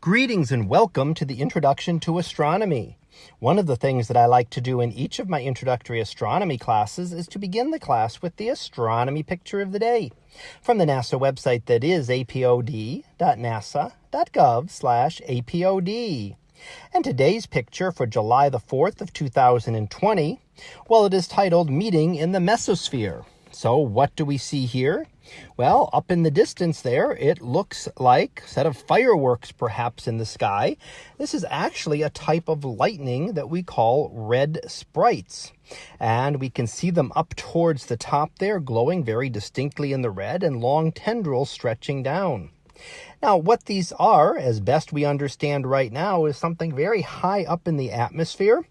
Greetings and welcome to the Introduction to Astronomy. One of the things that I like to do in each of my introductory astronomy classes is to begin the class with the astronomy picture of the day from the NASA website that is apod.nasa.gov slash apod. And today's picture for July the 4th of 2020, well, it is titled Meeting in the Mesosphere. So what do we see here? Well, up in the distance there, it looks like a set of fireworks perhaps in the sky. This is actually a type of lightning that we call red sprites. And we can see them up towards the top there, glowing very distinctly in the red and long tendrils stretching down. Now, what these are, as best we understand right now, is something very high up in the atmosphere.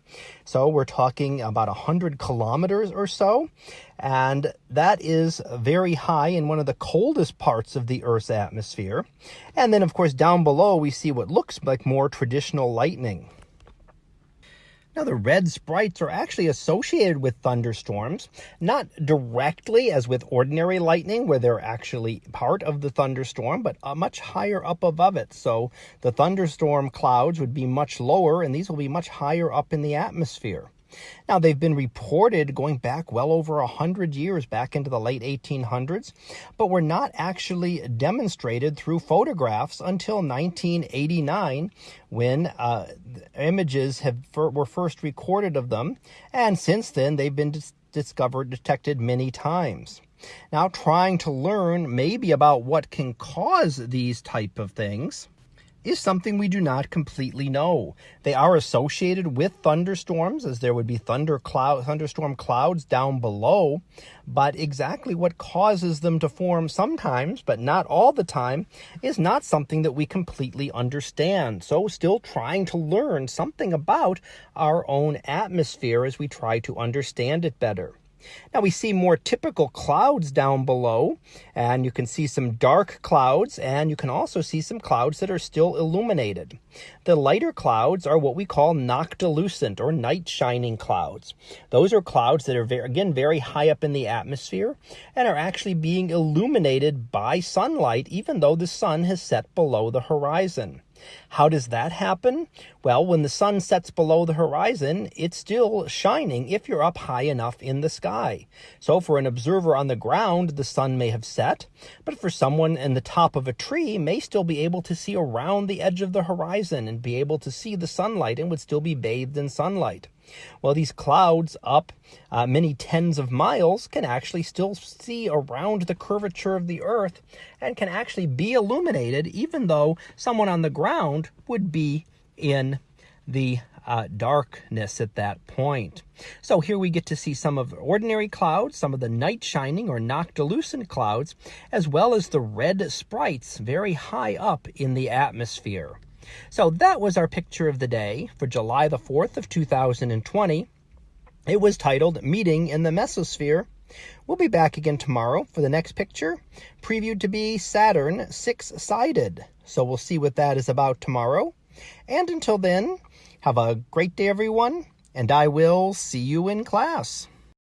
So we're talking about 100 kilometers or so. And that is very high in one of the coldest parts of the Earth's atmosphere. And then, of course, down below, we see what looks like more traditional lightning. Now, the red sprites are actually associated with thunderstorms, not directly as with ordinary lightning, where they're actually part of the thunderstorm, but uh, much higher up above it. So the thunderstorm clouds would be much lower, and these will be much higher up in the atmosphere. Now, they've been reported going back well over 100 years, back into the late 1800s, but were not actually demonstrated through photographs until 1989 when uh, images have, were first recorded of them. And since then, they've been dis discovered, detected many times. Now, trying to learn maybe about what can cause these type of things is something we do not completely know. They are associated with thunderstorms, as there would be thunder cloud, thunderstorm clouds down below, but exactly what causes them to form sometimes, but not all the time, is not something that we completely understand. So still trying to learn something about our own atmosphere as we try to understand it better. Now we see more typical clouds down below, and you can see some dark clouds, and you can also see some clouds that are still illuminated. The lighter clouds are what we call noctilucent or night shining clouds. Those are clouds that are, very, again, very high up in the atmosphere and are actually being illuminated by sunlight, even though the sun has set below the horizon. How does that happen? Well, when the sun sets below the horizon, it's still shining if you're up high enough in the sky. So for an observer on the ground, the sun may have set, but for someone in the top of a tree may still be able to see around the edge of the horizon and be able to see the sunlight and would still be bathed in sunlight. Well, these clouds up uh, many tens of miles can actually still see around the curvature of the earth and can actually be illuminated even though someone on the ground would be in the uh, darkness at that point. So here we get to see some of ordinary clouds, some of the night shining or noctilucent clouds, as well as the red sprites very high up in the atmosphere. So that was our picture of the day for July the 4th of 2020. It was titled Meeting in the Mesosphere. We'll be back again tomorrow for the next picture, previewed to be Saturn six-sided. So we'll see what that is about tomorrow. And until then, have a great day, everyone, and I will see you in class.